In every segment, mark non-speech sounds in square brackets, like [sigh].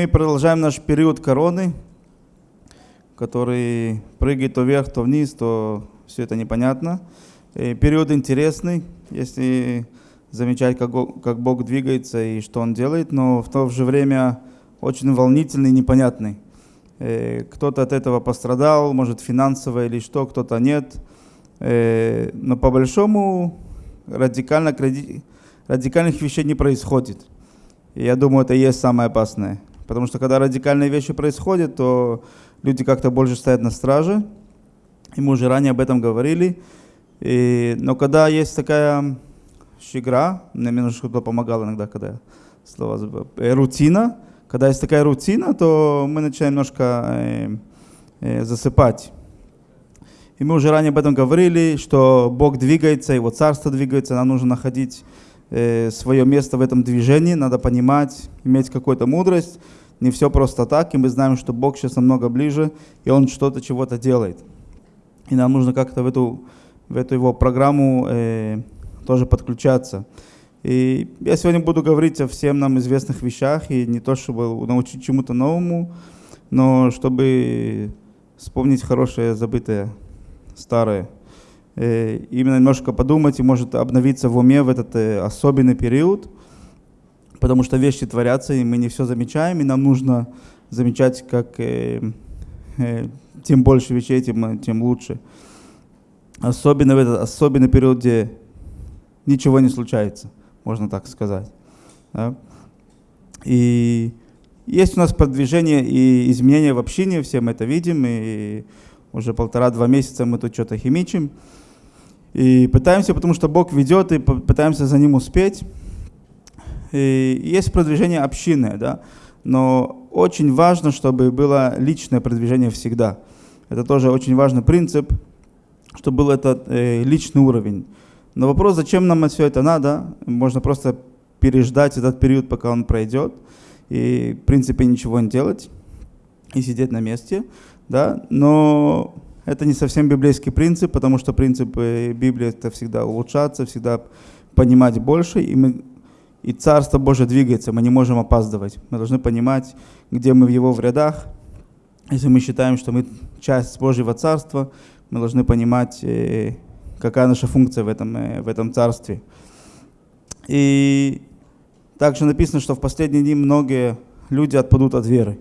Мы продолжаем наш период короны, который прыгает то вверх, то вниз, то все это непонятно. И период интересный, если замечать, как, как Бог двигается и что Он делает, но в то же время очень волнительный непонятный. Э, кто-то от этого пострадал, может финансово или что, кто-то нет. Э, но по большому радикально, радикальных вещей не происходит. И я думаю, это и есть самое опасное. Потому что когда радикальные вещи происходят, то люди как-то больше стоят на страже. И мы уже ранее об этом говорили. И, но когда есть такая щегра, мне немножко помогал иногда, когда я слова забыл, э, рутина, когда есть такая рутина, то мы начинаем немножко э, э, засыпать. И мы уже ранее об этом говорили, что Бог двигается, Его Царство двигается, нам нужно находить э, свое место в этом движении, надо понимать, иметь какую-то мудрость. Не все просто так, и мы знаем, что Бог сейчас намного ближе, и Он что-то, чего-то делает. И нам нужно как-то в эту, в эту Его программу э, тоже подключаться. И я сегодня буду говорить о всем нам известных вещах, и не то, чтобы научить чему-то новому, но чтобы вспомнить хорошее, забытое старое. Э, именно немножко подумать и может обновиться в уме в этот э, особенный период, потому что вещи творятся, и мы не все замечаем, и нам нужно замечать, как э, тем больше вещей, тем, тем лучше. Особенно в этот особенный период, где ничего не случается, можно так сказать. Да? И есть у нас продвижение и изменения в общине, все мы это видим, и уже полтора-два месяца мы тут что-то химичим. И пытаемся, потому что Бог ведет, и пытаемся за Ним успеть. И есть продвижение общины, да, но очень важно, чтобы было личное продвижение всегда. Это тоже очень важный принцип, чтобы был этот э, личный уровень. Но вопрос, зачем нам все это надо, можно просто переждать этот период, пока он пройдет, и в принципе ничего не делать, и сидеть на месте да, но это не совсем библейский принцип, потому что принцип Библии это всегда улучшаться, всегда понимать больше, и, мы, и Царство Божие двигается, мы не можем опаздывать. Мы должны понимать, где мы в Его в рядах. Если мы считаем, что мы часть Божьего Царства, мы должны понимать, э, какая наша функция в этом, э, в этом Царстве. И также написано, что в последние дни многие люди отпадут от веры.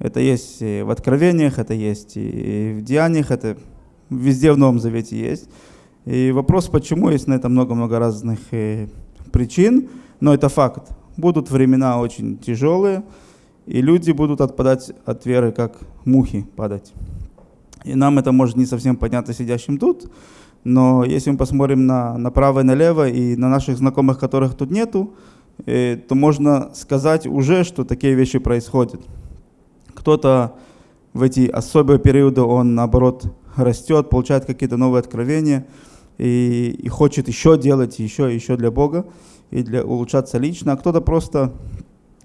Это есть и в Откровениях, это есть и в Деяниях, это везде в Новом Завете есть. И вопрос, почему, есть на это много-много разных э, причин, но это факт. Будут времена очень тяжелые, и люди будут отпадать от веры, как мухи падать. И нам это может не совсем понятно сидящим тут, но если мы посмотрим на, направо и налево, и на наших знакомых, которых тут нету, э, то можно сказать уже, что такие вещи происходят. Кто-то в эти особые периоды, он наоборот растет, получает какие-то новые откровения и, и хочет еще делать, еще, еще для Бога и для улучшаться лично, а кто-то просто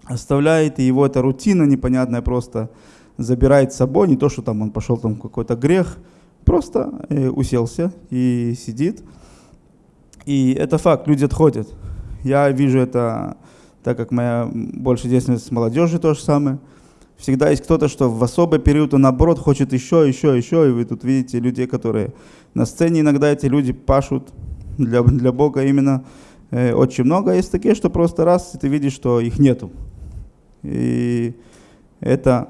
оставляет, и его эта рутина непонятная просто забирает с собой, не то, что там он пошел там какой-то грех, просто э, уселся и сидит. И это факт, люди отходят. Я вижу это, так как моя больше деятельность с молодежью то же самое – Всегда есть кто-то, что в особый период он наоборот хочет еще, еще, еще. И вы тут видите людей, которые на сцене иногда эти люди пашут для, для Бога именно э, очень много. Есть такие, что просто раз, и ты видишь, что их нету. И это,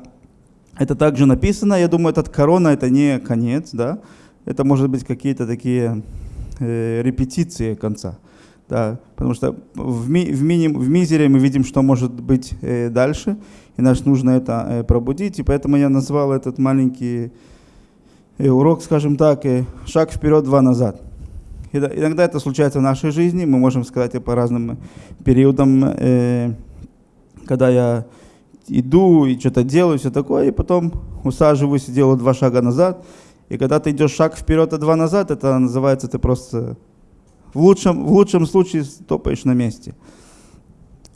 это также написано. Я думаю, этот корона это не конец, да. Это может быть какие-то такие э, репетиции конца. Да, потому что в, ми, в, миним, в мизере мы видим, что может быть э, дальше и нас нужно это э, пробудить. И поэтому я назвал этот маленький э, урок, скажем так, э, «Шаг вперед, два назад». Иногда это случается в нашей жизни, мы можем сказать по разным периодам, когда я иду и что-то делаю, все такое, и потом усаживаюсь и делаю два шага назад. И когда ты идешь шаг вперед, а два назад, это называется ты просто в лучшем, в лучшем случае топаешь на месте.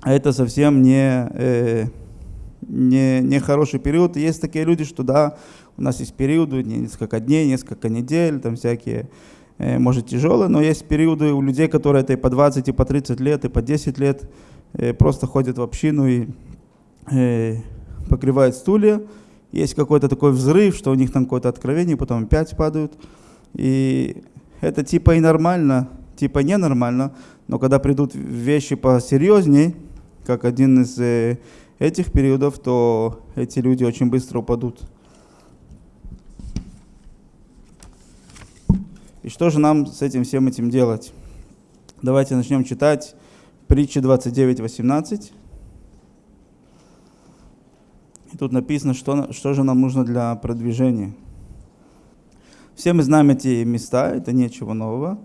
А это совсем не, не, не хороший период. Есть такие люди, что да, у нас есть периоды, несколько дней, несколько недель, там всякие, э, может, тяжелые, но есть периоды у людей, которые это и по 20, и по 30 лет, и по 10 лет э, просто ходят в общину и э, покрывает стулья, есть какой-то такой взрыв, что у них там какое-то откровение, потом опять падают. И это типа и нормально, типа ненормально, но когда придут вещи посерьезней, как один из этих периодов, то эти люди очень быстро упадут. И что же нам с этим всем этим делать? Давайте начнем читать притчи 29.18. И тут написано, что, что же нам нужно для продвижения. Все мы знаем эти места, это ничего нового.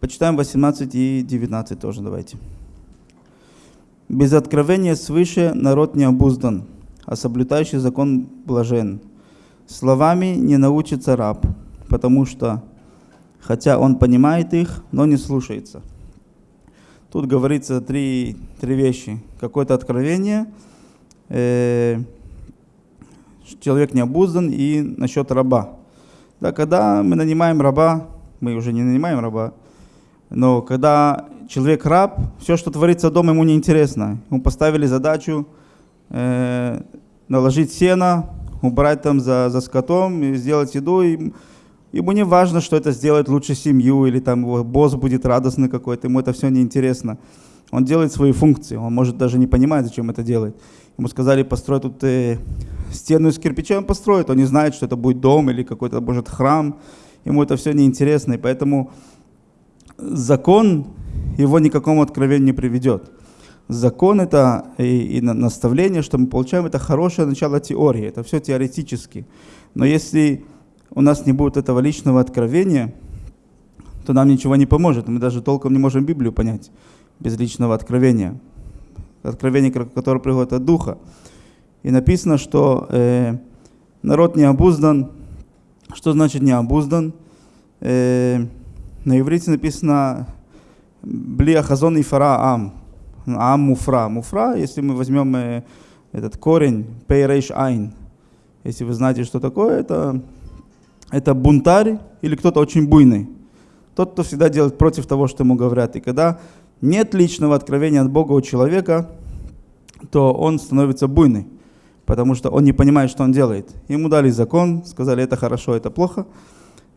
Почитаем 18 и 19 тоже давайте. Без откровения свыше народ не обуздан, а соблюдающий закон блажен. Словами не научится раб, потому что, хотя он понимает их, но не слушается. Тут говорится три, три вещи. Какое-то откровение, э, человек не обуздан и насчет раба. Да, когда мы нанимаем раба, мы уже не нанимаем раба, но когда человек раб, все, что творится дома, ему неинтересно. Ему поставили задачу э, наложить сено, убрать там за, за скотом, сделать еду. И ему не важно, что это сделает лучше семью, или там его босс будет радостный какой-то, ему это все неинтересно. Он делает свои функции, он может даже не понимать, зачем это делает. Ему сказали, построй тут э, стену из кирпича, он построит, он не знает, что это будет дом или какой-то, может, храм. Ему это все неинтересно, и поэтому закон его никакому откровению не приведет. Закон это и, и наставление, что мы получаем, это хорошее начало теории, это все теоретически. Но если у нас не будет этого личного откровения, то нам ничего не поможет. Мы даже толком не можем Библию понять без личного откровения. Откровение, которое приходит от Духа. И написано, что э, народ не обуздан. Что значит не обуздан? Э, на иврите написано Блия хазон и фара ам. Ам муфра. Муфра, если мы возьмем э, этот корень, пейрейш айн. Если вы знаете, что такое, это, это бунтарь или кто-то очень буйный. Тот, кто всегда делает против того, что ему говорят. И когда нет личного откровения от Бога у человека, то он становится буйный, потому что он не понимает, что он делает. Ему дали закон, сказали, это хорошо, это плохо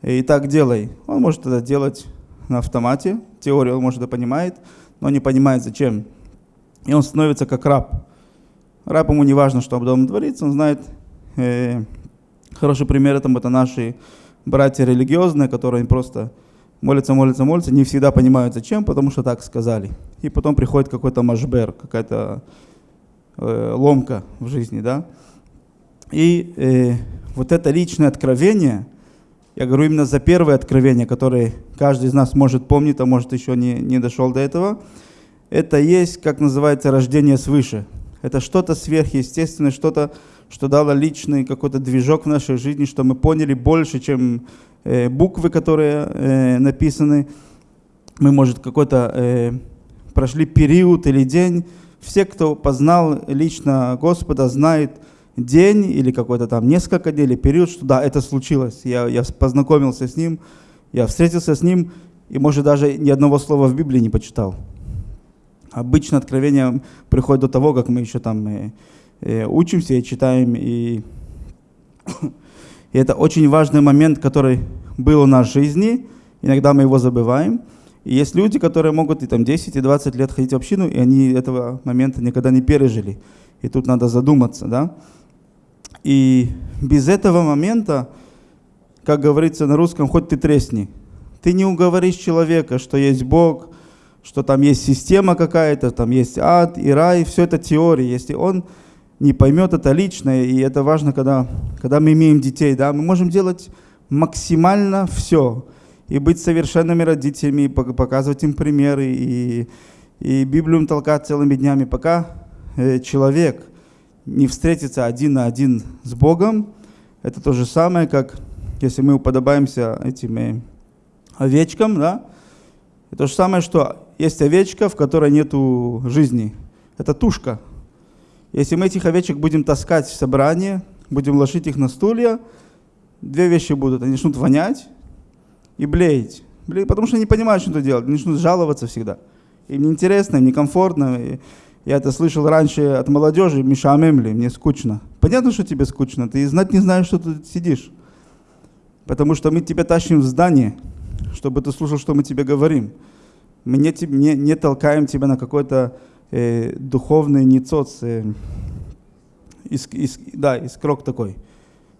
и так делай. Он может это делать на автомате, теорию он может это понимает, но не понимает зачем. И он становится как раб. Раб ему не важно, что дома творится, он знает, э, хороший пример этому это наши братья религиозные, которые просто молятся, молятся, молятся, не всегда понимают зачем, потому что так сказали. И потом приходит какой-то машбер, какая-то э, ломка в жизни, да. И э, вот это личное откровение – я говорю именно за первое откровение, которое каждый из нас может помнить, а может еще не, не дошел до этого. Это есть, как называется, рождение свыше. Это что-то сверхъестественное, что-то, что дало личный какой-то движок в нашей жизни, что мы поняли больше, чем э, буквы, которые э, написаны. Мы, может, какой-то э, прошли период или день. Все, кто познал лично Господа, знает, день или какой-то там несколько дней или период, что да, это случилось. Я, я познакомился с ним, я встретился с ним, и, может, даже ни одного слова в Библии не почитал. Обычно откровение приходит до того, как мы еще там э, э, учимся и читаем. И, [coughs] и это очень важный момент, который был у нас в жизни. Иногда мы его забываем. И есть люди, которые могут и там 10, и 20 лет ходить в общину, и они этого момента никогда не пережили. И тут надо задуматься, да. И без этого момента, как говорится на русском, хоть ты тресни. Ты не уговоришь человека, что есть Бог, что там есть система какая-то, там есть ад и рай, все это теория. Если он не поймет это лично, и это важно, когда, когда мы имеем детей, да, мы можем делать максимально все, и быть совершенными родителями, и показывать им примеры, и, и Библию толкать целыми днями, пока э, человек не встретиться один на один с Богом, это то же самое, как если мы уподобаемся этим э, овечкам, да, это то же самое, что есть овечка, в которой нету жизни. Это тушка. Если мы этих овечек будем таскать в собрание, будем ложить их на стулья, две вещи будут. Они начнут вонять и блеять. Блеять, потому что они не понимают, что делать. Они начнут жаловаться всегда. Им неинтересно, им некомфортно. И Я это слышал раньше от молодежи, Миша Амемли, мне скучно. Понятно, что тебе скучно, ты знать не знаешь, что ты сидишь. Потому что мы тебя тащим в здание, чтобы ты слушал, что мы тебе говорим. Мы не, не, не толкаем тебя на какой-то э, духовный ницоц, э, из, из, да, искрок такой.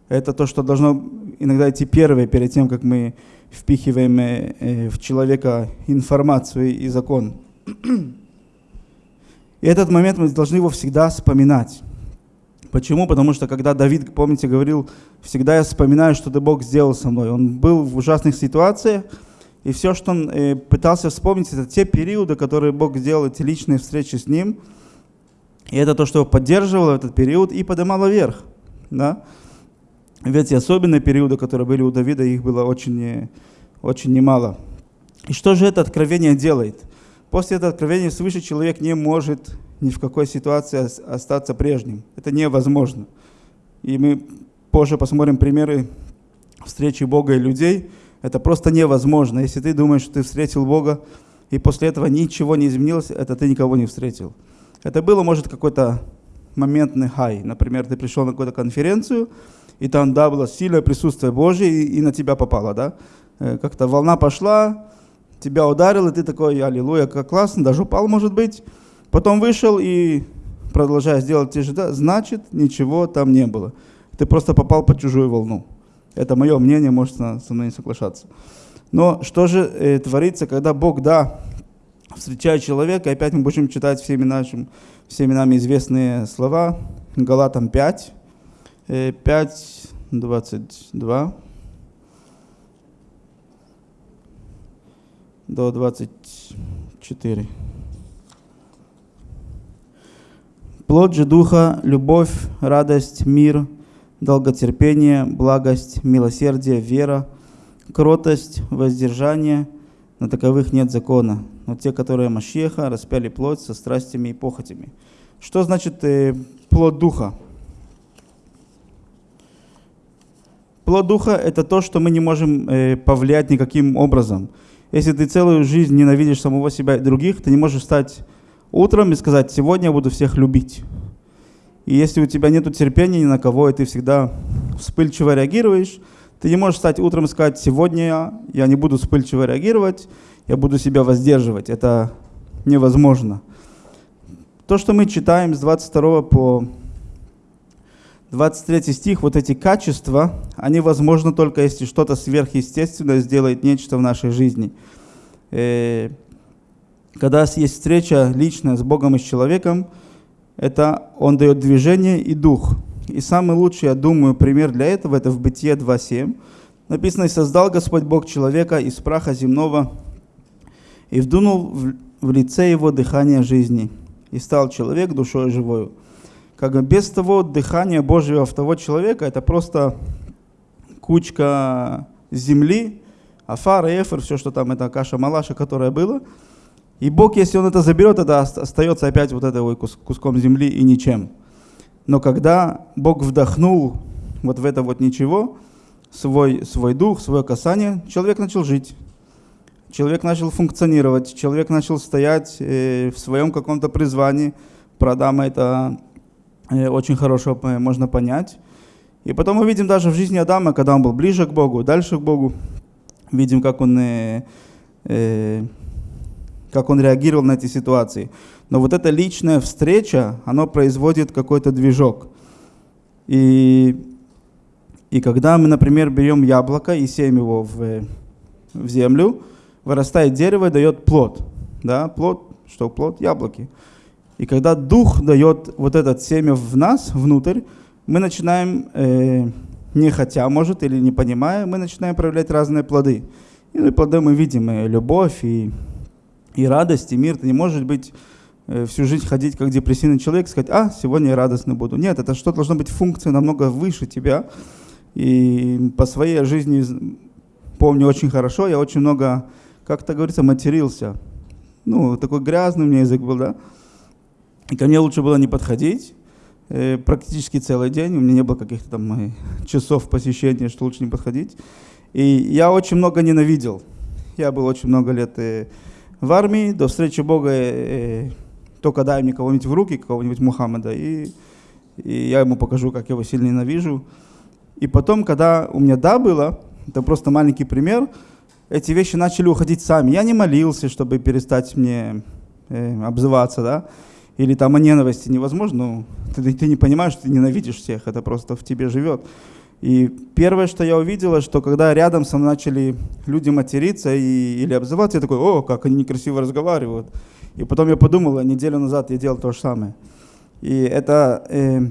Это то, что должно иногда идти первое, перед тем, как мы впихиваем э, э в человека информацию и закон. [clears throat] И этот момент мы должны его всегда вспоминать. Почему? Потому что когда Давид, помните, говорил, всегда я вспоминаю, что ты Бог сделал со мной. Он был в ужасных ситуациях, и все, что он э, пытался вспомнить, это те периоды, которые Бог сделал, эти личные встречи с ним. И это то, что его поддерживало этот период и поднимало вверх. Да? Ведь особенные периоды, которые были у Давида, их было очень, э, очень немало. И что же это откровение делает? После этого откровения свыше человек не может ни в какой ситуации остаться прежним. Это невозможно. И мы позже посмотрим примеры встречи Бога и людей. Это просто невозможно. Если ты думаешь, что ты встретил Бога, и после этого ничего не изменилось, это ты никого не встретил. Это было, может, какой-то моментный хай. Например, ты пришел на какую-то конференцию, и там, да, было сильное присутствие Божье, и, и на тебя попало, да. Э, как-то волна пошла, тебя ударил, и ты такой, аллилуйя, как классно, даже упал, может быть. Потом вышел и продолжаешь делать те же, да, значит, ничего там не было. Ты просто попал под чужую волну. Это мое мнение, может со мной не соглашаться. Но что же э, творится, когда Бог, да, встречает человека, и опять мы будем читать всеми, нашим, всеми нами известные слова, Галатам 5, 5, 22 до 24. Плод же Духа – любовь, радость, мир, долготерпение, благость, милосердие, вера, кротость, воздержание. На таковых нет закона. Но те, которые Машеха, распяли плоть со страстями и похотями. Что значит э, плод Духа? Плод Духа – это то, что мы не можем э, повлиять никаким образом. Если ты целую жизнь ненавидишь самого себя и других, ты не можешь стать утром и сказать, сегодня я буду всех любить. И если у тебя нет терпения ни на кого, и ты всегда вспыльчиво реагируешь, ты не можешь встать утром и сказать, сегодня я не буду вспыльчиво реагировать, я буду себя воздерживать. Это невозможно. То, что мы читаем с 22 по 23 стих, вот эти качества, они возможны только если что-то сверхъестественное сделает нечто в нашей жизни. Э, когда есть встреча личная с Богом и с человеком, это Он дает движение и дух. И самый лучший, я думаю, пример для этого, это в Бытие 2.7. Написано, «И создал Господь Бог человека из праха земного, и вдунул в лице его дыхание жизни, и стал человек душой живою». Как бы без того дыхания Божьего в того человека, это просто кучка земли, афар, эфир, все, что там, это каша-малаша, которая была – и Бог, если Он это заберет, это остается опять вот этой куском земли и ничем. Но когда Бог вдохнул вот в это вот ничего, свой, свой дух, свое касание, человек начал жить. Человек начал функционировать, человек начал стоять э, в своем каком-то призвании. Про Адама это очень хорошо можно понять. И потом мы видим даже в жизни Адама, когда он был ближе к Богу, дальше к Богу, видим, как он э, э, как он реагировал на эти ситуации. Но вот эта личная встреча, она производит какой-то движок. И, и когда мы, например, берем яблоко и сеем его в, в землю, вырастает дерево и дает плод. Да? Плод, что плод? Яблоки. И когда дух дает вот этот семя в нас, внутрь, мы начинаем, э, не хотя, может, или не понимая, мы начинаем проявлять разные плоды. И плоды мы видим, и любовь, и и радость, и мир. Ты не можешь быть э, всю жизнь ходить как депрессивный человек, сказать, а, сегодня я радостный буду. Нет, это что должно быть функция намного выше тебя. И по своей жизни помню очень хорошо, я очень много, как то говорится, матерился. Ну, такой грязный у меня язык был, да. И ко мне лучше было не подходить э, практически целый день. У меня не было каких-то там э, часов посещения, что лучше не подходить. И я очень много ненавидел. Я был очень много лет в армии, до встречи Бога э, только дай мне кого-нибудь в руки, кого-нибудь Мухаммада, и, и я ему покажу, как я его сильно ненавижу. И потом, когда у меня да было, это просто маленький пример, эти вещи начали уходить сами. Я не молился, чтобы перестать мне э, обзываться, да, или там о ненависти невозможно, ну, [laughs] ты, ты не понимаешь, ты ненавидишь всех, это просто в тебе живет. И первое, что я увидела, что когда рядом со мной начали люди материться и, или обзываться, я такой, о, как они некрасиво разговаривают. И потом я подумал, неделю назад я делал то же самое. И это э,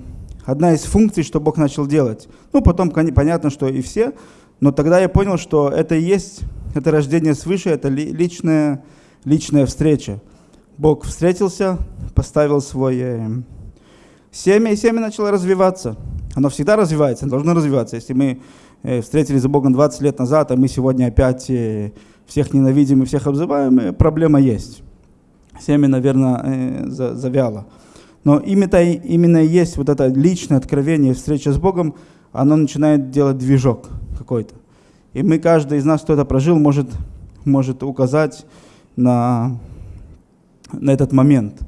одна из функций, что Бог начал делать. Ну, потом понятно, что и все, но тогда я понял, что это и есть, это рождение свыше, это личная, личная встреча. Бог встретился, поставил свое семя, и семя начало развиваться. Оно всегда развивается, оно должно развиваться. Если мы э, встретились за Богом 20 лет назад, а мы сегодня опять э, всех ненавидим и всех обзываем, э, проблема есть. Семя, наверное, завяло. Но именно, именно есть вот это личное откровение, встреча с Богом, оно начинает делать движок какой-то. И мы, каждый из нас, кто это прожил, может, может указать на, на этот момент.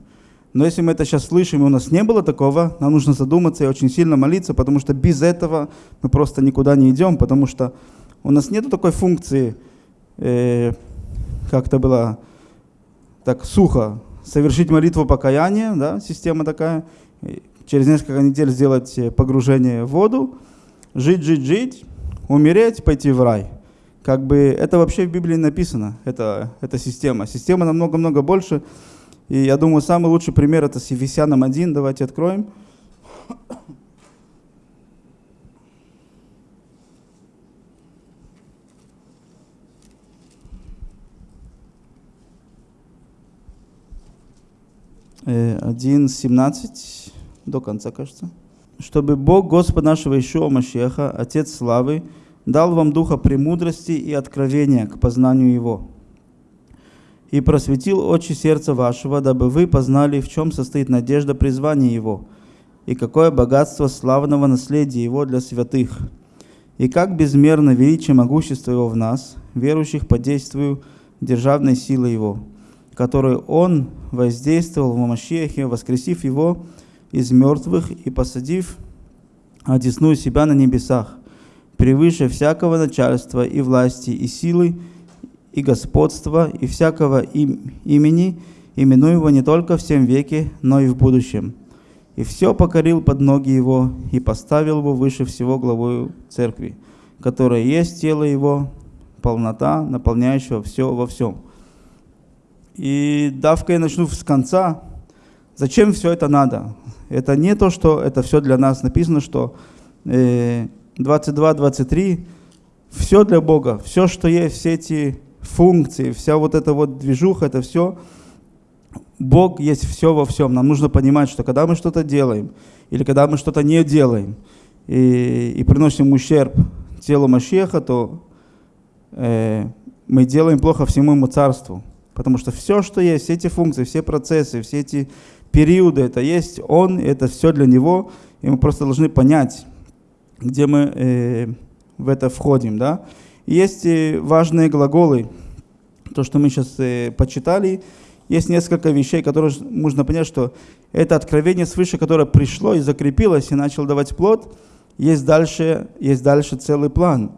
Но если мы это сейчас слышим, и у нас не было такого, нам нужно задуматься и очень сильно молиться, потому что без этого мы просто никуда не идем, потому что у нас нет такой функции, э, как это было так сухо, совершить молитву покаяния, да, система такая, через несколько недель сделать погружение в воду, жить, жить, жить, умереть, пойти в рай. Как бы это вообще в Библии написано, это, эта система. Система намного-много больше, и я думаю, самый лучший пример это с Ефесянам 1. Давайте откроем. Э, один семнадцать до конца, кажется. Чтобы Бог, Господь нашего Ишуа Машеха, Отец славы, дал вам духа премудрости и откровения к познанию Его и просветил очи сердца вашего, дабы вы познали, в чем состоит надежда призвания Его, и какое богатство славного наследия Его для святых, и как безмерно величие могущества Его в нас, верующих по действию державной силы Его, которую Он воздействовал в Машехе, воскресив Его из мертвых и посадив одесную себя на небесах, превыше всякого начальства и власти и силы, и господства, и всякого им, имени, именуемого не только в всем веке, но и в будущем. И все покорил под ноги его, и поставил его выше всего главою церкви, которая есть тело его, полнота, наполняющего все во всем. И давка я начну с конца. Зачем все это надо? Это не то, что это все для нас. Написано, что 22-23, э, все для Бога, все, что есть, все эти функции, вся вот эта вот движуха, это все, Бог есть все во всем. Нам нужно понимать, что когда мы что-то делаем, или когда мы что-то не делаем, и, и приносим ущерб телу Машеха, то э, мы делаем плохо всему ему царству. Потому что все, что есть, все эти функции, все процессы, все эти периоды, это есть Он, это все для Него, и мы просто должны понять, где мы э, в это входим. Да? Есть важные глаголы, то, что мы сейчас э, почитали. Есть несколько вещей, которые нужно понять, что это откровение свыше, которое пришло и закрепилось, и начал давать плод, есть дальше, есть дальше целый план.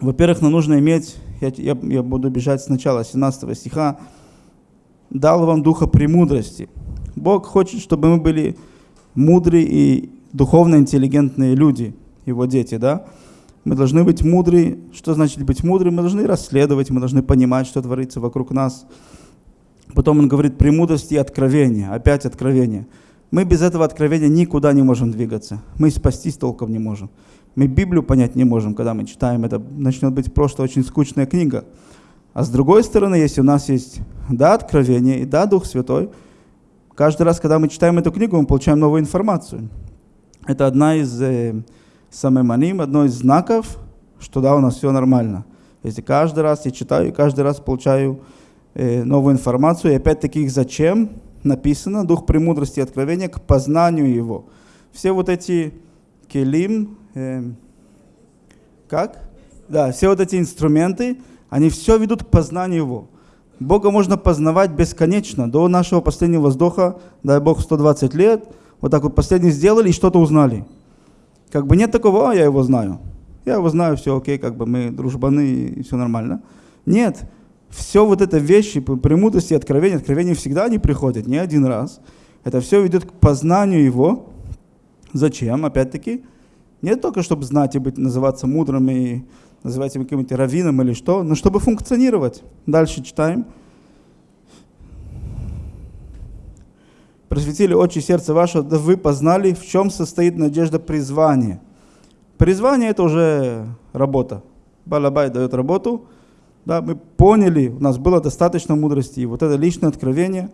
Во-первых, нам нужно иметь, я, я, я буду бежать сначала, 17 стиха, «Дал вам духа премудрости». Бог хочет, чтобы мы были мудрые и духовно интеллигентные люди, его дети, да? Мы должны быть мудры. Что значит быть мудрым? Мы должны расследовать, мы должны понимать, что творится вокруг нас. Потом он говорит премудрости и откровения. Опять откровение. Мы без этого откровения никуда не можем двигаться. Мы спастись толком не можем. Мы Библию понять не можем, когда мы читаем. Это начнет быть просто очень скучная книга. А с другой стороны, если у нас есть да, откровение и да, Дух Святой, каждый раз, когда мы читаем эту книгу, мы получаем новую информацию. Это одна из э, самеманим, одно из знаков, что да, у нас все нормально. Если каждый раз я читаю, каждый раз получаю э, новую информацию, и опять-таки зачем написано, дух премудрости и откровения к познанию его. Все вот эти келим, э, как? Да, все вот эти инструменты, они все ведут к познанию его. Бога можно познавать бесконечно, до нашего последнего вздоха, дай Бог 120 лет, вот так вот последний сделали и что-то узнали. Как бы нет такого, а я его знаю. Я его знаю, все окей, как бы мы дружбаны и все нормально. Нет, все вот это вещи, премудрости, откровения, откровения всегда не приходят, не один раз. Это все ведет к познанию его. Зачем? Опять-таки, не только чтобы знать и быть, называться мудрым и называть его каким-то раввином или что, но чтобы функционировать. Дальше читаем. Просветили очи сердца ваше, да вы познали, в чем состоит надежда призвания. Призвание это уже работа. Балабай дает работу. Да, мы поняли, у нас было достаточно мудрости, и вот это личное откровение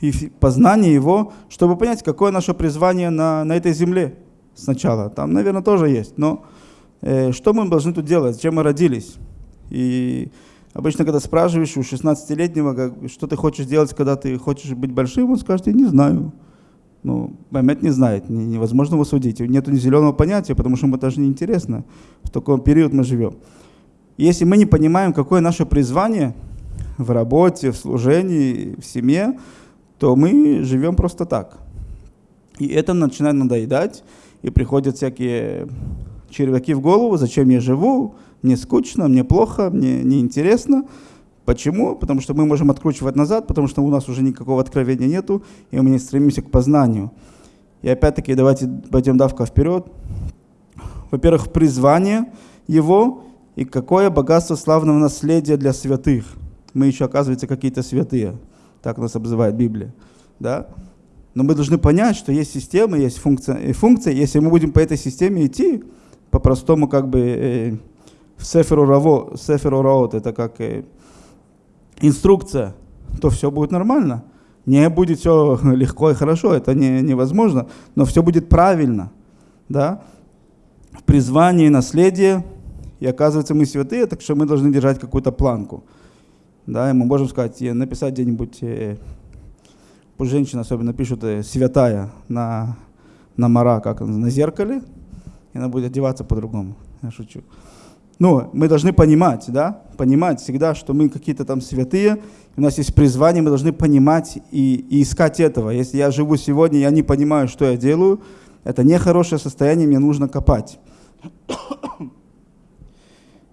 и познание его, чтобы понять, какое наше призвание на, на этой земле сначала. Там, наверное, тоже есть, но Э, что мы должны тут делать, зачем мы родились. И обычно, когда спрашиваешь у 16-летнего, что ты хочешь делать, когда ты хочешь быть большим, он скажет, я не знаю. Ну, Мамед не знает, невозможно его судить. Нет ни зеленого понятия, потому что ему даже не интересно, в такой период мы живем. Если мы не понимаем, какое наше призвание в работе, в служении, в семье, то мы живем просто так. И это начинает надоедать, и приходят всякие червяки в голову, зачем я живу, мне скучно, мне плохо, мне неинтересно. Почему? Потому что мы можем откручивать назад, потому что у нас уже никакого откровения нету, и мы не стремимся к познанию. И опять-таки давайте пойдем давка вперед. Во-первых, призвание его и какое богатство славного наследия для святых. Мы еще, оказывается, какие-то святые. Так нас обзывает Библия. Да? Но мы должны понять, что есть система, есть функция. И функция, если мы будем по этой системе идти, по-простому как бы э, в Сеферу, Раво, Сеферу Раот, это как э, инструкция, то все будет нормально. Не будет все [laughs] легко и хорошо, это не, невозможно, но все будет правильно. Да? В призвании наследие, и оказывается мы святые, так что мы должны держать какую-то планку. Да, и мы можем сказать, написать где-нибудь, э, пусть женщины особенно пишут э, святая на, на мара, как на зеркале, и она будет одеваться по-другому. Я шучу. Ну, мы должны понимать, да, понимать всегда, что мы какие-то там святые, у нас есть призвание, мы должны понимать и, и искать этого. Если я живу сегодня, я не понимаю, что я делаю, это нехорошее состояние, мне нужно копать. [coughs]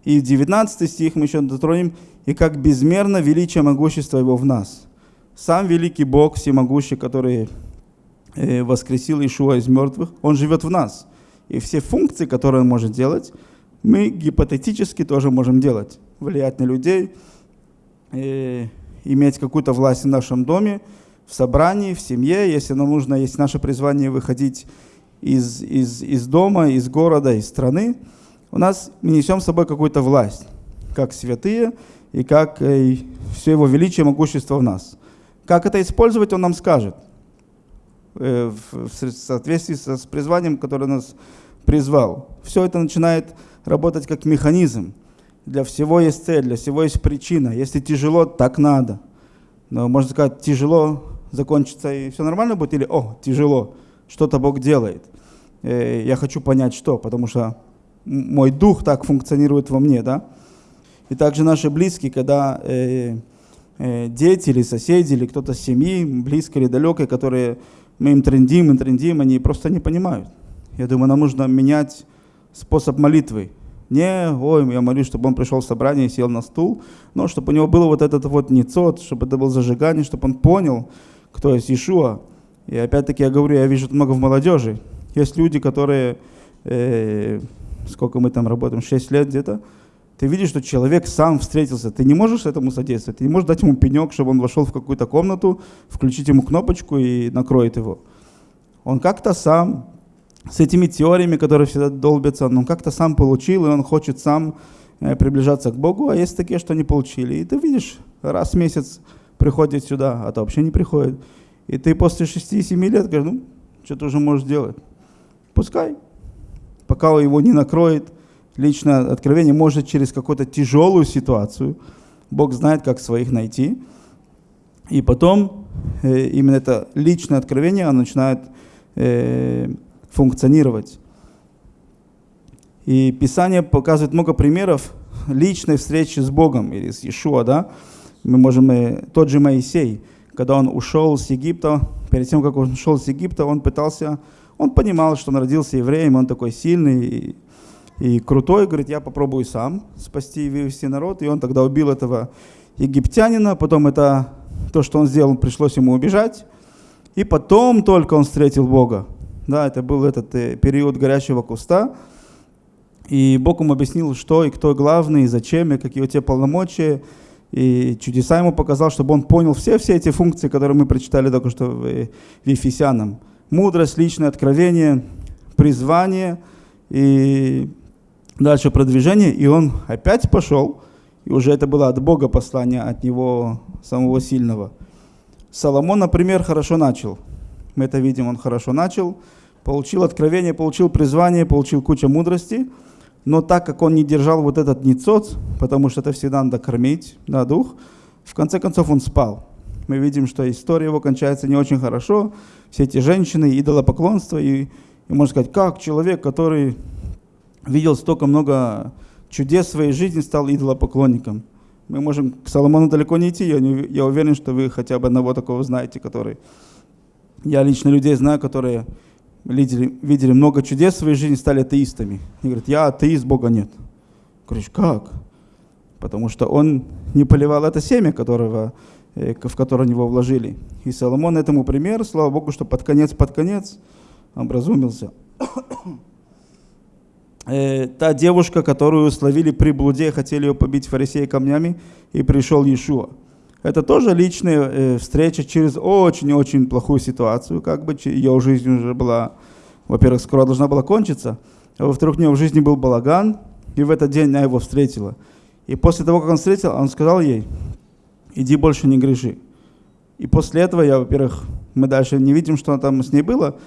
И 19 стих мы еще дотронем, и как безмерно величие могущества его в нас. Сам великий Бог, всемогущий, который э, воскресил Ишуа из мертвых, он живет в нас и все функции, которые он может делать, мы гипотетически тоже можем делать. Влиять на людей, и иметь какую-то власть в нашем доме, в собрании, в семье, если нам нужно, если наше призвание выходить из, из, из дома, из города, из страны, у нас мы несем с собой какую-то власть, как святые и как э, все его величие, могущество в нас. Как это использовать, он нам скажет – Э, в соответствии с призванием, которое нас призвал. Все это начинает работать как механизм. Для всего есть цель, для всего есть причина. Если тяжело, так надо. Но можно сказать, тяжело закончится и все нормально будет, или о, тяжело, что-то Бог делает. Э, я хочу понять, что, потому что мой дух так функционирует во мне, да. И также наши близкие, когда э, э, дети или соседи, или кто-то с семьи, близкой или далекой, которые мы им трендим и трендим, они просто не понимают. Я думаю, нам нужно менять способ молитвы. Не, ой, я молюсь, чтобы он пришел в собрание и сел на стул, но чтобы у него было вот этот вот ницот, чтобы это было зажигание, чтобы он понял, кто есть Иешуа. И опять-таки я говорю, я вижу много в молодежи. Есть люди, которые, э, сколько мы там работаем, 6 лет где-то, ты видишь, что человек сам встретился, ты не можешь этому содействовать, ты не можешь дать ему пенек, чтобы он вошел в какую-то комнату, включить ему кнопочку и накроет его. Он как-то сам с этими теориями, которые всегда долбятся, он как-то сам получил, и он хочет сам э, приближаться к Богу, а есть такие, что не получили. И ты видишь, раз в месяц приходит сюда, а то вообще не приходит. И ты после 6-7 лет говоришь, ну, что ты уже можешь делать? Пускай. Пока его не накроет, личное откровение может через какую-то тяжелую ситуацию. Бог знает, как своих найти. И потом э, именно это личное откровение начинает э, функционировать. И Писание показывает много примеров личной встречи с Богом или с Иешуа, да, мы можем, э, тот же Моисей, когда он ушел с Египта, перед тем, как он ушел с Египта, он пытался, он понимал, что он родился евреем, он такой сильный и, и крутой, говорит, я попробую сам спасти и вывести народ, и он тогда убил этого египтянина, потом это, то, что он сделал, пришлось ему убежать, и потом только он встретил Бога. Да, это был этот э, период горящего куста, и Бог ему объяснил, что и кто главный, и зачем, и какие у тебя полномочия, и чудеса ему показал, чтобы он понял все, все эти функции, которые мы прочитали только что в, в Ефесянам. Мудрость, личное откровение, призвание и дальше продвижение. И он опять пошел, и уже это было от Бога послание, от него самого сильного. Соломон, например, хорошо начал. Мы это видим, он хорошо начал, получил откровение, получил призвание, получил кучу мудрости – но так как он не держал вот этот ницоц, потому что это всегда надо кормить, да, дух, в конце концов он спал. Мы видим, что история его кончается не очень хорошо. Все эти женщины, идолопоклонство. И, и можно сказать, как человек, который видел столько много чудес в своей жизни, стал идолопоклонником. Мы можем к Соломону далеко не идти. Я, не, я уверен, что вы хотя бы одного такого знаете, который... Я лично людей знаю, которые видели, видели много чудес в своей жизни, стали атеистами. И говорят, я атеист, Бога нет. Говоришь, как? Потому что он не поливал это семя, которого, э, в которое него вложили. И Соломон этому пример, слава Богу, что под конец, под конец образумился. Э, та девушка, которую словили при блуде, хотели ее побить фарисеи камнями, и пришел Иешуа. Это тоже личная э, встреча через очень-очень плохую ситуацию, как бы ее жизнь уже была, во-первых, скоро должна была кончиться, а во-вторых, у нее в жизни был балаган, и в этот день она его встретила. И после того, как он встретил, он сказал ей, иди больше не греши. И после этого я, во-первых, мы дальше не видим, что там с ней было,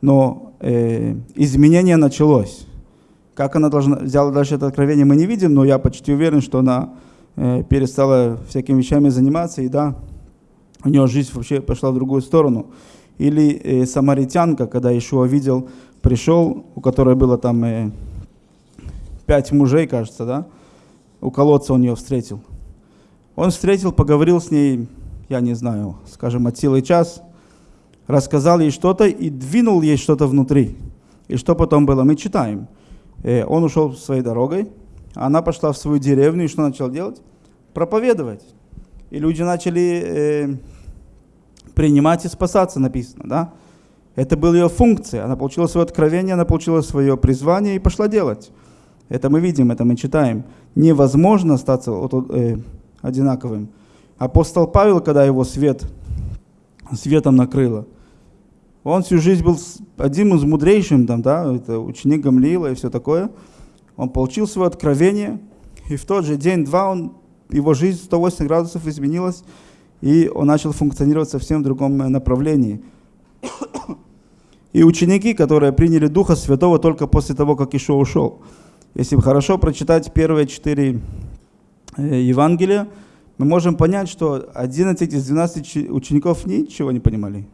но э, изменение началось. Как она должна, взяла дальше это откровение, мы не видим, но я почти уверен, что она перестала всякими вещами заниматься, и да, у нее жизнь вообще пошла в другую сторону. Или э, самаритянка, когда Ишуа видел, пришел, у которой было там э, пять мужей, кажется, да, у колодца он ее встретил. Он встретил, поговорил с ней, я не знаю, скажем, от силы час, рассказал ей что-то и двинул ей что-то внутри. И что потом было, мы читаем. Э, он ушел своей дорогой, она пошла в свою деревню и что начала делать? Проповедовать. И люди начали э, принимать и спасаться, написано, да? Это была ее функция. Она получила свое откровение, она получила свое призвание и пошла делать. Это мы видим, это мы читаем. Невозможно остаться э, одинаковым. Апостол Павел, когда его свет, светом накрыло, он всю жизнь был одним из мудрейшим, там, да, это ученик Гамлиила и все такое – он получил свое откровение, и в тот же день-два он, его жизнь 180 градусов изменилась, и он начал функционировать совсем в другом э, направлении. И ученики, которые приняли Духа Святого только после того, как Ишо ушел. Если хорошо прочитать первые четыре э, Евангелия, мы можем понять, что 11 из 12 учеников ничего не понимали.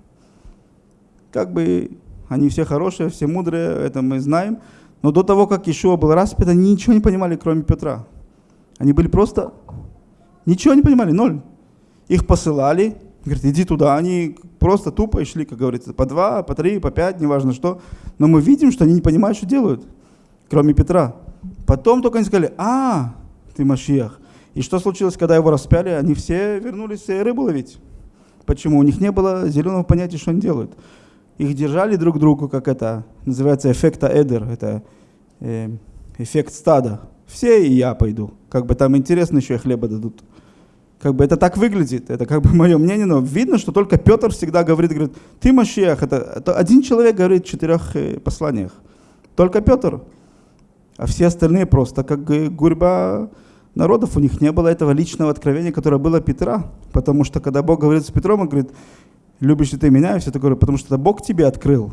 Как бы они все хорошие, все мудрые, это мы знаем, но до того, как Ишуа был распят, они ничего не понимали, кроме Петра. Они были просто... Ничего не понимали, ноль. Их посылали, говорит, иди туда. Они просто тупо шли, как говорится, по два, по три, по пять, неважно что. Но мы видим, что они не понимают, что делают, кроме Петра. Потом только они сказали, а, ты Машиах. И что случилось, когда его распяли? Они все вернулись рыбу ловить. Почему? У них не было зеленого понятия, что они делают их держали друг другу, как это называется, эффекта эдер, это э, эффект стада. Все и я пойду. Как бы там интересно еще и хлеба дадут. Как бы это так выглядит, это как бы [laughs] мое мнение, но видно, что только Петр всегда говорит, говорит, ты Машиах, это, это один человек говорит в четырех э, посланиях. Только Петр. А все остальные просто как гурьба народов, у них не было этого личного откровения, которое было Петра. Потому что когда Бог говорит с Петром, он говорит, любишь ли ты меня и все такое, потому что это Бог тебе открыл,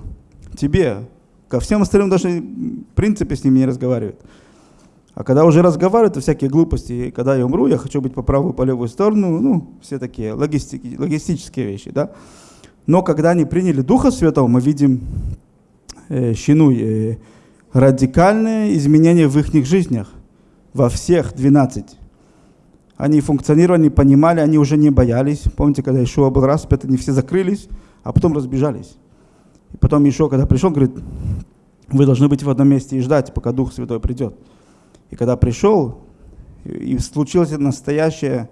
тебе. Ко всем остальным даже в принципе с ними не разговаривает. А когда уже разговаривают, то всякие глупости. И когда я умру, я хочу быть по правую, по левую сторону. Ну, все такие логистики, логистические вещи, да. Но когда они приняли Духа Святого, мы видим э, щину, э, радикальные изменения в их жизнях. во всех 12. Они функционировали, они понимали, они уже не боялись. Помните, когда Ишуа был распят, они все закрылись, а потом разбежались. И потом Ишуа, когда пришел, говорит, вы должны быть в одном месте и ждать, пока Дух Святой придет. И когда пришел, и случилось настоящее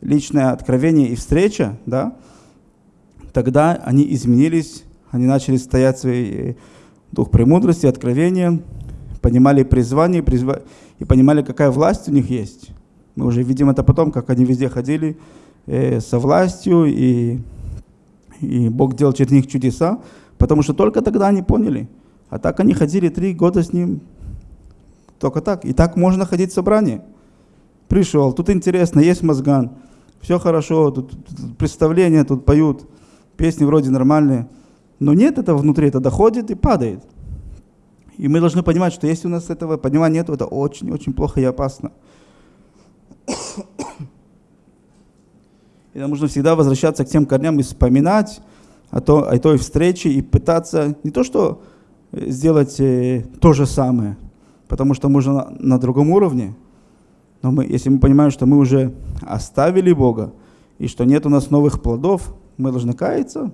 личное откровение и встреча, да, тогда они изменились, они начали стоять свой э, дух премудрости, откровения, понимали призвание призва... и понимали, какая власть у них есть. Мы уже видим это потом, как они везде ходили э, со властью, и, и Бог делал через них чудеса, потому что только тогда они поняли. А так они ходили три года с ним, только так. И так можно ходить в собрание. Пришел, тут интересно, есть мозган, все хорошо, тут, тут представления, тут поют, песни вроде нормальные. Но нет этого внутри, это доходит и падает. И мы должны понимать, что если у нас этого понимания нет, это очень-очень плохо и опасно. И нам нужно всегда возвращаться к тем корням и вспоминать о, то, о той встрече и пытаться не то что э, сделать э, то же самое, потому что уже на, на другом уровне, но мы, если мы понимаем, что мы уже оставили Бога, и что нет у нас новых плодов, мы должны каяться,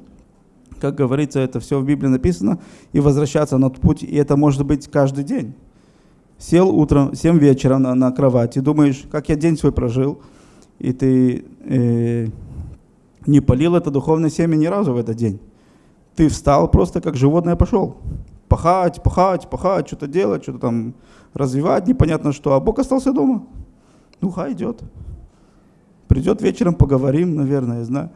как говорится, это все в Библии написано, и возвращаться на тот путь, и это может быть каждый день. Сел утром, 7 вечера на, на кровати, думаешь, как я день свой прожил, и ты э, не полил это духовное семя ни разу в этот день. Ты встал просто как животное пошел. Пахать, пахать, пахать, что-то делать, что-то там развивать, непонятно что. А Бог остался дома. Ну, хай идет. Придет вечером, поговорим, наверное, я знаю.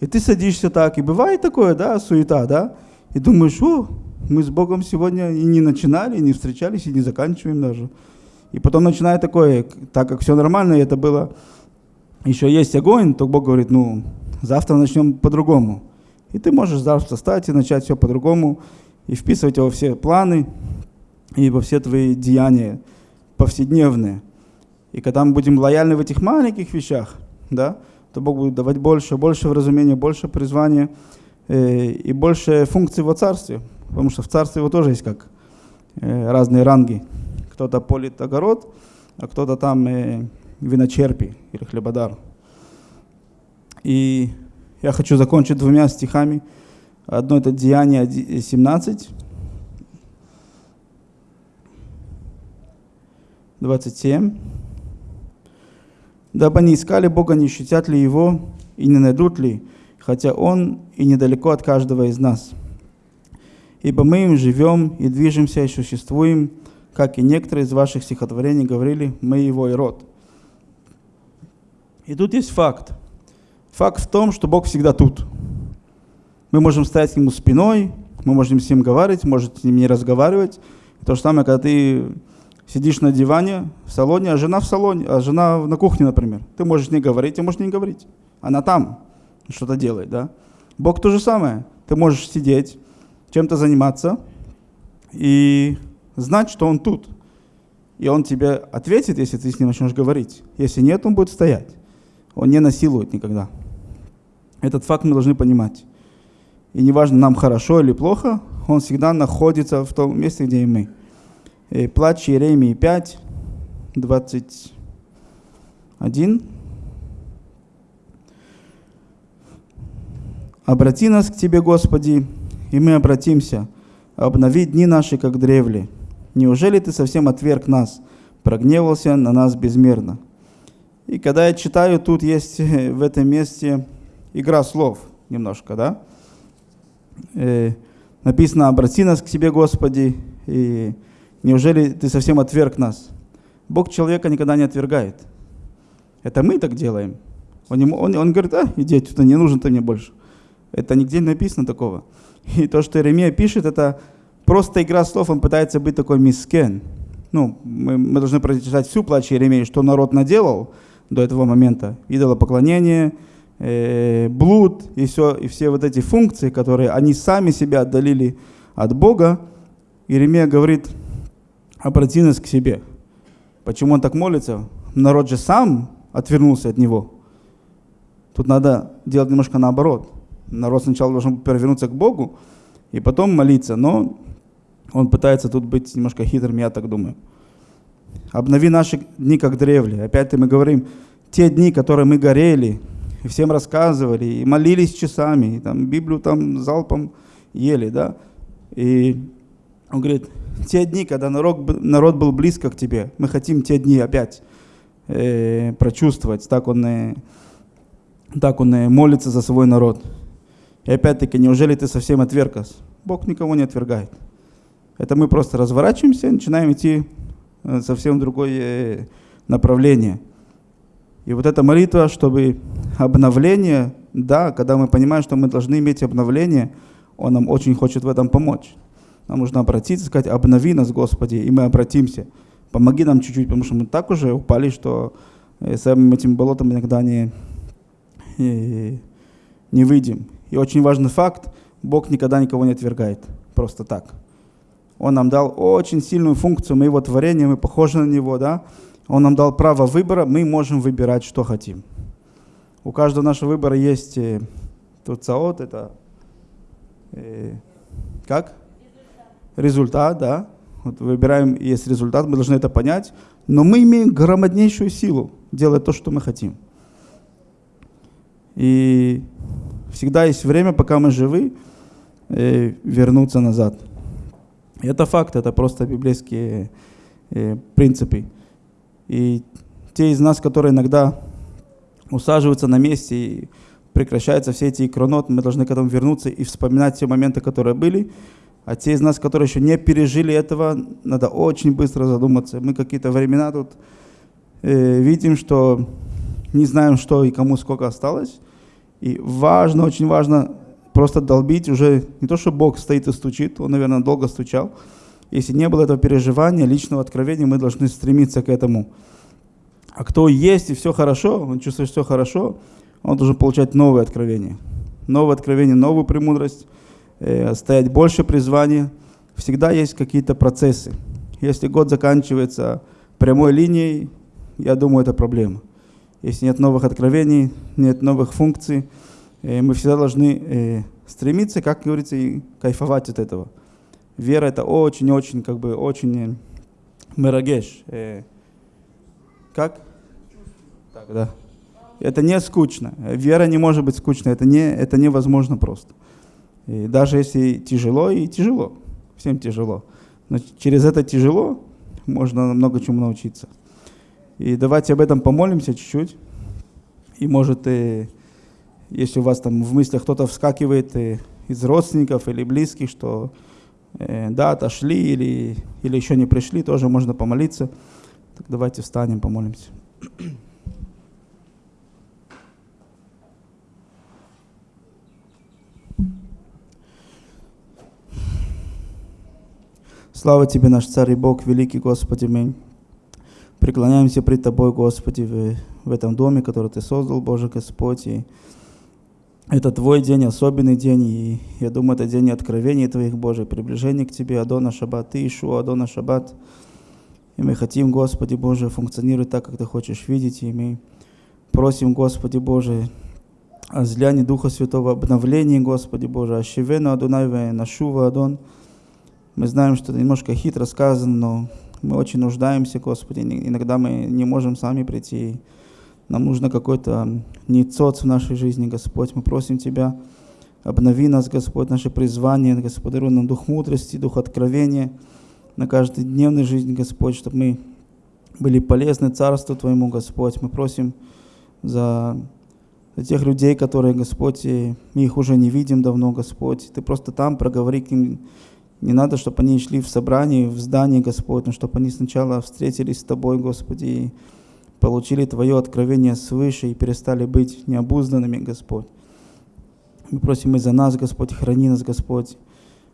И ты садишься так, и бывает такое, да, суета, да, и думаешь, о, мы с Богом сегодня и не начинали, и не встречались, и не заканчиваем даже. И потом начинает такое, так как все нормально, и это было, еще есть огонь, то Бог говорит, ну, завтра начнем по-другому. И ты можешь завтра встать и начать все по-другому, и вписывать его все планы, и во все твои деяния повседневные. И когда мы будем лояльны в этих маленьких вещах, да, то Бог будет давать больше, больше вразумения, больше призвания э, и больше функций во царстве. Потому что в царстве его тоже есть как э, разные ранги. Кто-то полит огород, а кто-то там э, виночерпи или хлебодар. И я хочу закончить двумя стихами. Одно это Деяние 17, 27 дабы они искали Бога, не ощутят ли Его и не найдут ли, хотя Он и недалеко от каждого из нас. Ибо мы им живем и движемся и существуем, как и некоторые из ваших стихотворений говорили, мы Его и род. И тут есть факт. Факт в том, что Бог всегда тут. Мы можем стоять к Нему спиной, мы можем с Ним говорить, можете с Ним не разговаривать. То же самое, когда ты сидишь на диване в салоне, а жена в салоне, а жена на кухне, например. Ты можешь не говорить, ты можешь не говорить. Она там что-то делает, да? Бог то же самое. Ты можешь сидеть, чем-то заниматься и знать, что Он тут. И Он тебе ответит, если ты с Ним начнешь говорить. Если нет, Он будет стоять. Он не насилует никогда. Этот факт мы должны понимать. И неважно, нам хорошо или плохо, Он всегда находится в том месте, где и мы. Э, плач Иеремии 5, 21. «Обрати нас к Тебе, Господи, и мы обратимся. Обнови дни наши, как древли. Неужели Ты совсем отверг нас, прогневался на нас безмерно?» И когда я читаю, тут есть э, в этом месте игра слов немножко, да? Э, написано «Обрати нас к Тебе, Господи», и Неужели ты совсем отверг нас? Бог человека никогда не отвергает. Это мы так делаем. Он, ему, он, он говорит, а, иди отсюда, не нужен ты мне больше. Это нигде не написано такого. И то, что Иеремия пишет, это просто игра слов, он пытается быть такой мискен. Ну, мы, мы должны прочитать всю плач Иеремии, что народ наделал до этого момента. Идолопоклонение, э, блуд и, все, и все вот эти функции, которые они сами себя отдалили от Бога. Иеремия говорит, обрати нас к себе. Почему он так молится? Народ же сам отвернулся от него. Тут надо делать немножко наоборот. Народ сначала должен перевернуться к Богу и потом молиться, но он пытается тут быть немножко хитрым, я так думаю. обнови наши дни, как древли. Опять мы говорим, те дни, которые мы горели, и всем рассказывали, и молились часами, и там Библию там залпом ели, да. И он говорит, те дни, когда народ, народ был близко к тебе, мы хотим те дни опять э, прочувствовать. Так он, э, так он э, молится за свой народ. И опять-таки, неужели ты совсем отверг нас? Бог никого не отвергает. Это мы просто разворачиваемся и начинаем идти э, совсем в другое э, направление. И вот эта молитва, чтобы обновление, да, когда мы понимаем, что мы должны иметь обновление, Он нам очень хочет в этом помочь. Нам нужно обратиться, сказать, обнови нас, Господи, и мы обратимся. Помоги нам чуть-чуть, потому что мы так уже упали, что э, самим этим болотом иногда не, не выйдем. И очень важный факт, Бог никогда никого не отвергает, просто так. Он нам дал очень сильную функцию, мы его творение, мы похожи на него, да. Он нам дал право выбора, мы можем выбирать, что хотим. У каждого нашего выбора есть э, тут цаот, это э, как? результат, да, вот выбираем, есть результат, мы должны это понять, но мы имеем громаднейшую силу делать то, что мы хотим. И всегда есть время, пока мы живы, э, вернуться назад. Это факт, это просто библейские э, принципы. И те из нас, которые иногда усаживаются на месте и прекращаются все эти икронот, мы должны к этому вернуться и вспоминать те моменты, которые были, а те из нас, которые еще не пережили этого, надо очень быстро задуматься. Мы какие-то времена тут э, видим, что не знаем, что и кому сколько осталось. И важно, очень важно просто долбить уже, не то, что Бог стоит и стучит, Он, наверное, долго стучал. Если не было этого переживания, личного откровения, мы должны стремиться к этому. А кто есть и все хорошо, он чувствует, что все хорошо, он должен получать новые откровения. Новое откровение, новую премудрость – э, стоять больше призвания, всегда есть какие-то процессы. Если год заканчивается прямой линией, я думаю, это проблема. Если нет новых откровений, нет новых функций, э, мы всегда должны э, стремиться, как говорится, и кайфовать от этого. Вера это очень-очень, как бы, очень э, мерагеш. Э, как? Так, да. Это не скучно. Вера не может быть скучной. Это, не, это невозможно просто. И даже если тяжело, и тяжело, всем тяжело. Но через это тяжело можно много чему научиться. И давайте об этом помолимся чуть-чуть. И может, если у вас там в мыслях кто-то вскакивает из родственников или близких, что э, да, отошли или, или еще не пришли, тоже можно помолиться. Так давайте встанем, помолимся. Слава Тебе, наш Царь и Бог, великий Господи, мы преклоняемся пред Тобой, Господи, в, в этом доме, который Ты создал, Боже Господь. И это Твой день, особенный день, и я думаю, это день откровений Твоих, Боже, приближения к Тебе, Адона Шаббат, Ты, Ишуа, Адона Шаббат. И мы хотим, Господи Боже, функционировать так, как Ты хочешь видеть, и мы просим, Господи Боже, о злянии Духа Святого, обновлении, Господи Боже, Ашивена Адонайве, Нашува Адон, мы знаем, что это немножко хитро сказано, но мы очень нуждаемся, Господи. Иногда мы не можем сами прийти. Нам нужно какой-то ницоц в нашей жизни, Господь. Мы просим Тебя, обнови нас, Господь, наше призвание, Господь, даруй нам дух мудрости, дух откровения на каждодневной жизни, Господь, чтобы мы были полезны Царству Твоему, Господь. Мы просим за, за тех людей, которые, Господь, мы их уже не видим давно, Господь. Ты просто там проговори к ним не надо, чтобы они шли в собрание, в здание, Господь, но чтобы они сначала встретились с Тобой, Господи, и получили Твое откровение свыше и перестали быть необузданными, Господь. Мы просим и за нас, Господь, храни нас, Господь,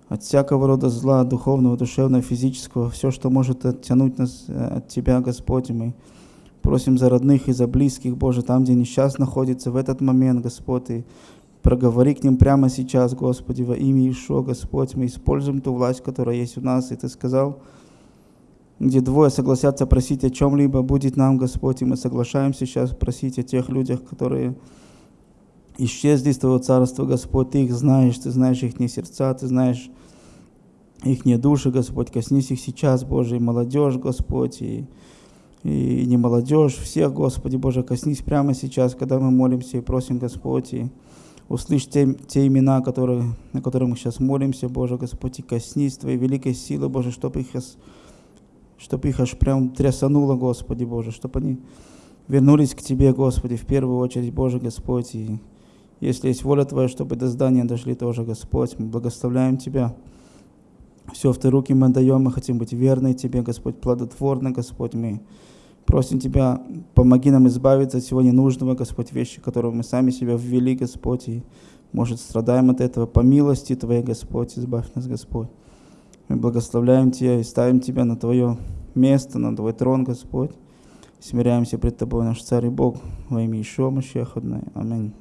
от всякого рода зла, духовного, душевного, физического, все, что может оттянуть нас э, от Тебя, Господь. мы просим за родных и за близких, Боже, там, где несчастный находится в этот момент, Господь, и проговори к ним прямо сейчас, Господи, во имя Ишуа, Господь, мы используем ту власть, которая есть у нас, и Ты сказал, где двое согласятся просить о чем-либо, будет нам, Господь, и мы соглашаемся сейчас просить о тех людях, которые исчезли из Твоего Царства, Господь, Ты их знаешь, Ты знаешь их не сердца, Ты знаешь их души, Господь, коснись их сейчас, Боже, и молодежь, Господь, и, и не молодежь, всех, Господи, Боже, коснись прямо сейчас, когда мы молимся и просим, Господь, и услышь те, те имена, которые, на которые мы сейчас молимся, Боже, Господь, и коснись Твоей великой силы, Боже, чтобы их, чтобы их аж прям трясануло, Господи, Боже, чтобы они вернулись к Тебе, Господи, в первую очередь, Боже, Господь, и если есть воля Твоя, чтобы до здания дошли тоже, Господь, мы благословляем Тебя. Все в Ты руки мы даем, мы хотим быть верны Тебе, Господь, плодотворны, Господь, мы просим Тебя, помоги нам избавиться от всего ненужного, Господь, вещи, которые мы сами себя ввели, Господь, и, может, страдаем от этого. По милости Твоей, Господь, избавь нас, Господь. Мы благословляем Тебя и ставим Тебя на Твое место, на Твой трон, Господь. Смиряемся пред Тобой, наш Царь и Бог, во имя Ишуа Машеха. Аминь.